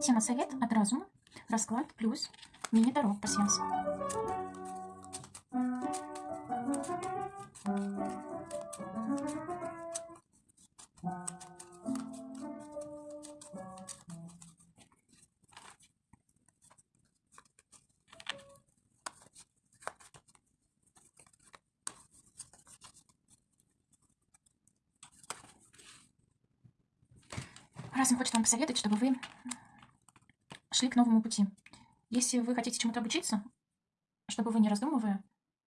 Тема совет от разума, расклад плюс мини-таро пассианс. Разум хочет вам посоветовать, чтобы вы шли к новому пути. Если вы хотите чему-то обучиться, чтобы вы, не раздумывая,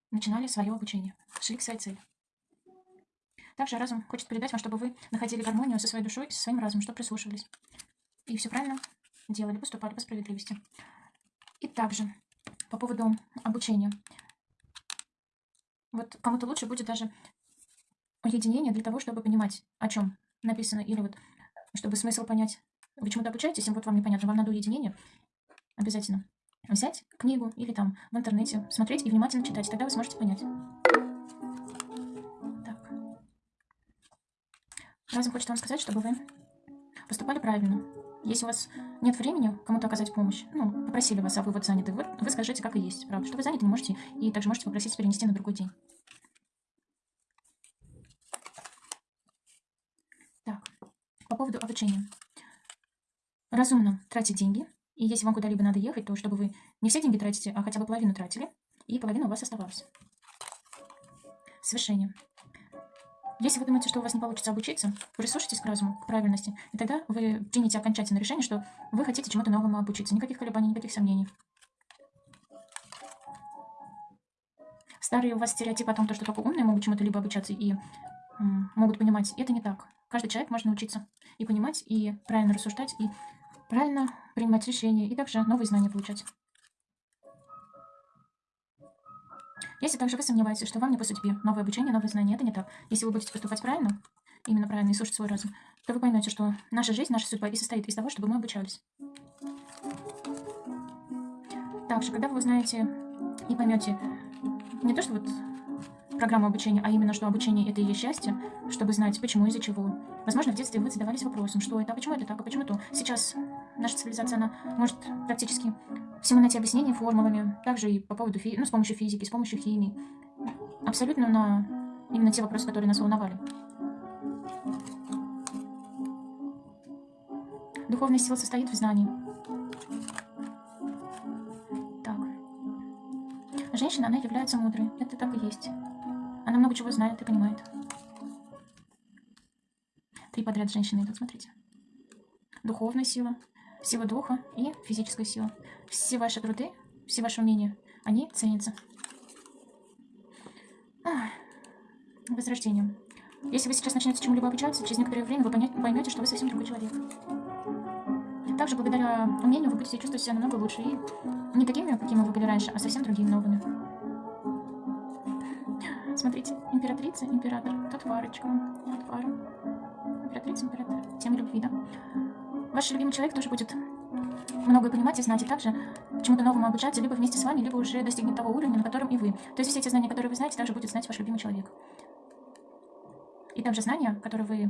начинали свое обучение, шли к своей цели. Также разум хочет передать вам, чтобы вы находили гармонию со своей душой со своим разумом, чтобы прислушивались. И все правильно делали, поступали по справедливости. И также по поводу обучения. Вот кому-то лучше будет даже уединение для того, чтобы понимать, о чем написано, или вот чтобы смысл понять. Вы чему-то обучаетесь, и вот вам непонятно, вам надо уединение, обязательно взять книгу или там в интернете, смотреть и внимательно читать, тогда вы сможете понять. Так. Разум хочет вам сказать, чтобы вы поступали правильно. Если у вас нет времени кому-то оказать помощь, ну, попросили вас, а вы вот заняты, вы, вы скажите, как и есть, правда, что вы заняты, не можете, и также можете попросить перенести на другой день. Так, по поводу обучения. Разумно тратить деньги, и если вам куда-либо надо ехать, то чтобы вы не все деньги тратите, а хотя бы половину тратили, и половина у вас оставалась. Совершение. Если вы думаете, что у вас не получится обучиться, прислушайтесь к разуму, к правильности, и тогда вы примете окончательное решение, что вы хотите чему-то новому обучиться. Никаких колебаний, никаких сомнений. Старые у вас стереотипы о том, что только умные могут чему-то либо обучаться и могут понимать, это не так. Каждый человек может научиться и понимать, и правильно рассуждать, и правильно принимать решения, и также новые знания получать. Если также вы сомневаетесь, что вам не по судьбе новое обучение, новые знания, это не так. Если вы будете поступать правильно, именно правильно и слушать свой разум, то вы поймете, что наша жизнь, наша судьба и состоит из того, чтобы мы обучались. Также, когда вы узнаете и поймете не то, что вот программу обучения, а именно, что обучение это и есть счастье, чтобы знать, почему, из-за чего. Возможно, в детстве вы задавались вопросом, что это, а почему это так, а почему то. Сейчас наша цивилизация, она может практически всему найти объяснение формулами, также и по поводу, ну, с помощью физики, с помощью химии. Абсолютно на именно те вопросы, которые нас волновали. Духовная сила состоит в знании. Так. Женщина, она является мудрой. Это так и есть. Она много чего знает и понимает. Три подряд женщины идут, смотрите. Духовная сила, сила духа и физическая сила. Все ваши труды, все ваши умения, они ценятся. возрождением. Если вы сейчас начнете чему-либо обучаться, через некоторое время вы поймете, что вы совсем другой человек. Также благодаря умению вы будете чувствовать себя намного лучше. И не такими, какими вы были раньше, а совсем другими новыми. Смотрите, императрица, император, тут парочка, вот пара. Императрица, император, тема любви, да? Ваш любимый человек тоже будет многое понимать и знать, и также чему-то новому обучаться, либо вместе с вами, либо уже достигнет того уровня, на котором и вы. То есть все эти знания, которые вы знаете, также будет знать ваш любимый человек. И также знания, которые вы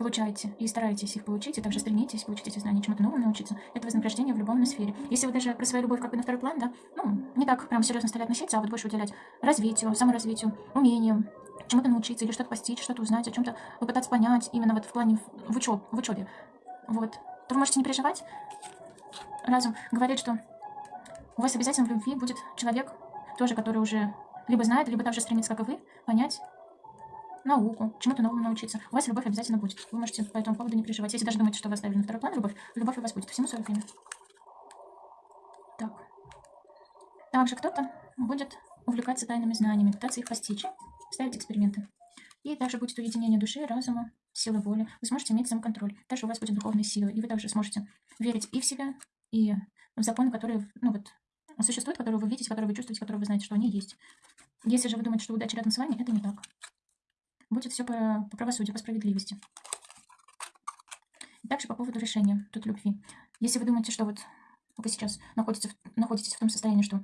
получаете и стараетесь их получить, и также стремитесь получить эти знания, чему-то новому научиться, это вознаграждение в любом сфере. Если вы даже про свою любовь как бы на второй план, да, ну, не так прям серьезно стали относиться, а вот больше уделять развитию, саморазвитию, умениям, чему-то научиться или что-то постичь, что-то узнать, о чем-то попытаться понять именно вот в плане в, учеб, в учебе, вот, то вы можете не переживать. Разум говорит, что у вас обязательно в любви будет человек, тоже, который уже либо знает, либо также стремится, как и вы, понять, науку, чему-то новому научиться. У вас любовь обязательно будет. Вы можете по этому поводу не переживать. Если даже думаете, что вы оставили на второй план любовь, любовь у вас будет. Всему свое время. Так. Также кто-то будет увлекаться тайными знаниями, пытаться их постичь, ставить эксперименты. И также будет уединение души, разума, силы воли. Вы сможете иметь самоконтроль. Также у вас будет духовная сила, и вы также сможете верить и в себя, и в законы, которые, ну вот, существуют, которые вы видите, которые вы чувствуете, которые вы знаете, что они есть. Если же вы думаете, что удача рядом с вами, это не так будет все по, по правосудию, по справедливости. Также по поводу решения тут любви. Если вы думаете, что вот вы сейчас находитесь находитесь в том состоянии, что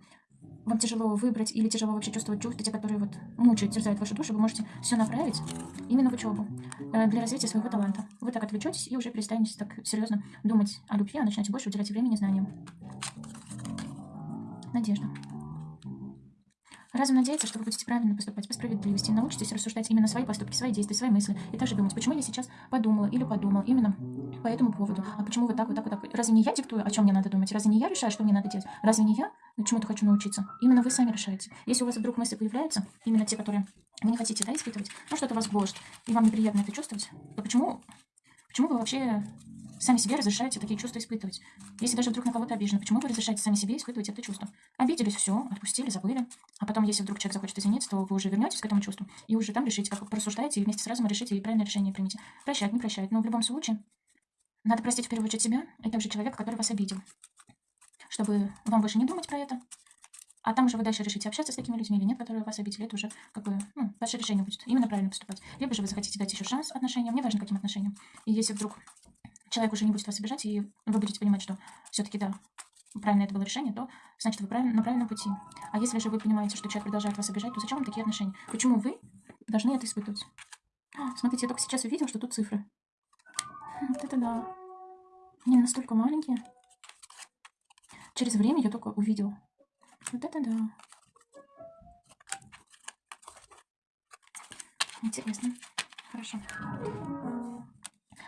вам тяжело выбрать или тяжело вообще чувствовать чувства, те, которые вот мучают, терзают вашу душу, вы можете все направить именно в учебу э, для развития своего таланта. Вы так отвлечетесь и уже перестанете так серьезно думать о любви, а начнете больше уделять времени знаниям. Надежда. Разум надеется, что вы будете правильно поступать по справедливости, научитесь рассуждать именно свои поступки, свои действия, свои мысли, и также думать, почему я сейчас подумала или подумал именно по этому поводу, а почему вот так, вот так, вот так. Разве не я диктую, о чем мне надо думать? Разве не я решаю, что мне надо делать? Разве не я чему-то хочу научиться? Именно вы сами решаете. Если у вас вдруг мысли появляются, именно те, которые вы не хотите да, испытывать, ну что-то вас гложет, и вам неприятно это чувствовать, то почему, почему вы вообще сами себе разрешаете такие чувства испытывать. Если даже вдруг на кого-то обижены, почему вы разрешаете сами себе испытывать это чувство? Обиделись, все, отпустили, забыли. А потом, если вдруг человек захочет извиниться, то вы уже вернетесь к этому чувству и уже там решите, как порассуждаете, и вместе с разумом решите и правильное решение примите. Прощать, не прощать. Но в любом случае, надо простить в первую очередь себя и также человека, который вас обидел. Чтобы вам больше не думать про это, а там уже вы дальше решите, общаться с такими людьми или нет, которые вас обидели. Это уже как бы, ну, ваше решение будет. Именно правильно поступать. Либо же вы захотите дать еще шанс отношениям, неважно каким отношениям. И если вдруг человек уже не будет вас обижать, и вы будете понимать, что все-таки да, правильно это было решение, то значит вы на правильном пути. А если же вы понимаете, что человек продолжает вас обижать, то зачем вам такие отношения? Почему вы должны это испытывать? Смотрите, я только сейчас увидел, что тут цифры. Вот это да. Они настолько маленькие. Через время я только увидел. Вот это да. Интересно. Хорошо.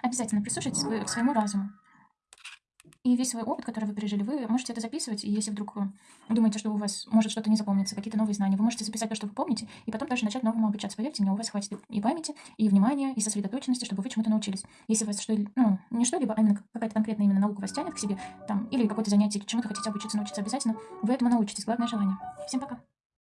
Обязательно прислушайтесь к своему разуму. И весь свой опыт, который вы пережили, вы можете это записывать. И если вдруг думаете, что у вас может что-то не запомниться, какие-то новые знания, вы можете записать то, что вы помните, и потом даже начать новому обучаться. Поверьте мне, у вас хватит и памяти, и внимания, и сосредоточенности, чтобы вы чему-то научились. Если вас что ну, не что-либо, а именно какая-то конкретная именно наука вас тянет к себе, там, или какое-то занятие, чему-то хотите обучиться, научиться обязательно, вы этому научитесь. Главное желание. Всем пока!